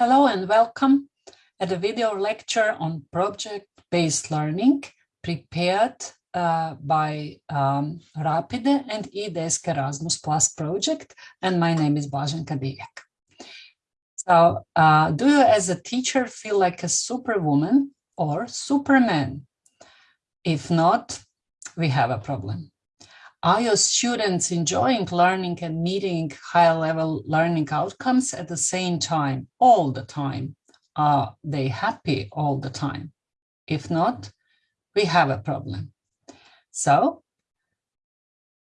Hello and welcome at a video lecture on project-based learning prepared uh, by um, Rapide and eDesk Erasmus Plus project. And my name is Blaženka Divjak. So uh, do you as a teacher feel like a superwoman or superman? If not, we have a problem. Are your students enjoying learning and meeting high level learning outcomes at the same time, all the time? Are they happy all the time? If not, we have a problem. So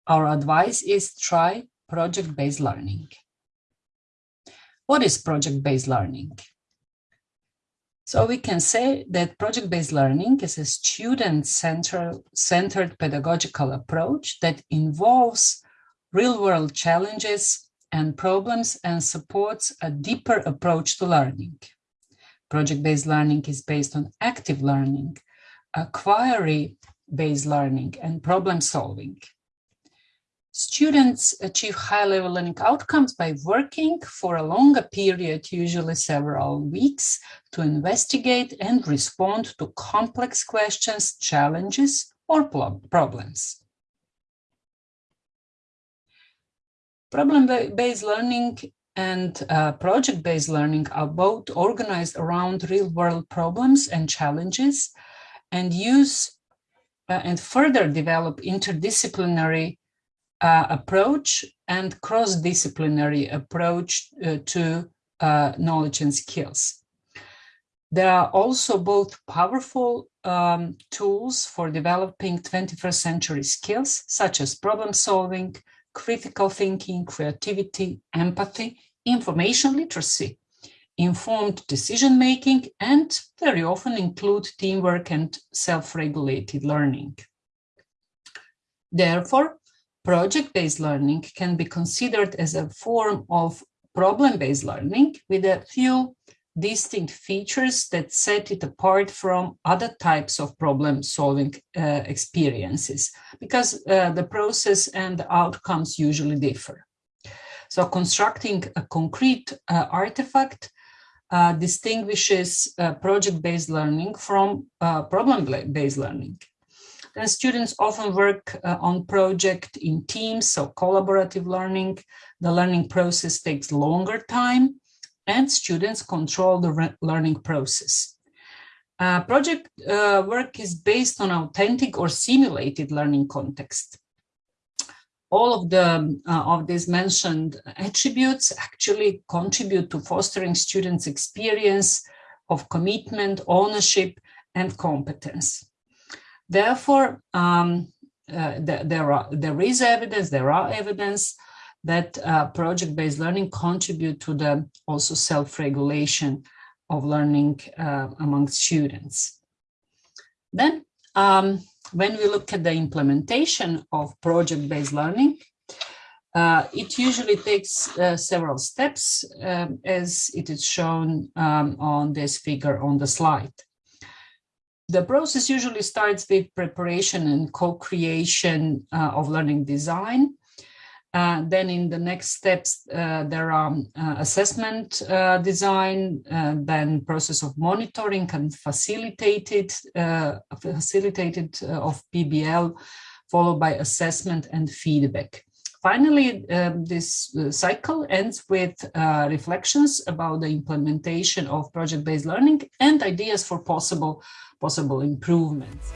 our advice is try project-based learning. What is project-based learning? So we can say that project-based learning is a student-centered pedagogical approach that involves real-world challenges and problems and supports a deeper approach to learning. Project-based learning is based on active learning, inquiry-based learning, and problem solving. Students achieve high-level learning outcomes by working for a longer period, usually several weeks, to investigate and respond to complex questions, challenges, or problems. Problem-based learning and uh, project-based learning are both organized around real-world problems and challenges and use uh, and further develop interdisciplinary uh, approach and cross-disciplinary approach uh, to uh, knowledge and skills. There are also both powerful um, tools for developing 21st century skills, such as problem solving, critical thinking, creativity, empathy, information literacy, informed decision making, and very often include teamwork and self-regulated learning. Therefore, project-based learning can be considered as a form of problem-based learning with a few distinct features that set it apart from other types of problem-solving uh, experiences, because uh, the process and the outcomes usually differ. So constructing a concrete uh, artifact uh, distinguishes uh, project-based learning from uh, problem-based learning. Then students often work uh, on project in teams, so collaborative learning. The learning process takes longer time and students control the learning process. Uh, project uh, work is based on authentic or simulated learning context. All of the uh, of these mentioned attributes actually contribute to fostering students' experience of commitment, ownership, and competence. Therefore, um, uh, there, are, there is evidence, there are evidence that uh, project-based learning contribute to the also self-regulation of learning uh, among students. Then, um, when we look at the implementation of project-based learning, uh, it usually takes uh, several steps um, as it is shown um, on this figure on the slide. The process usually starts with preparation and co-creation uh, of learning design. Uh, then in the next steps, uh, there are uh, assessment uh, design, uh, then process of monitoring and facilitated, facilitated of PBL, followed by assessment and feedback. Finally, um, this cycle ends with reflections about the implementation of project-based learning and ideas for possible possible improvements.